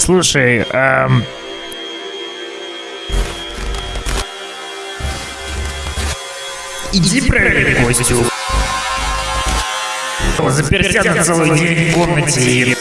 Слушай, эм... Иди проверь Костю. Заперся на целый день в комнате и...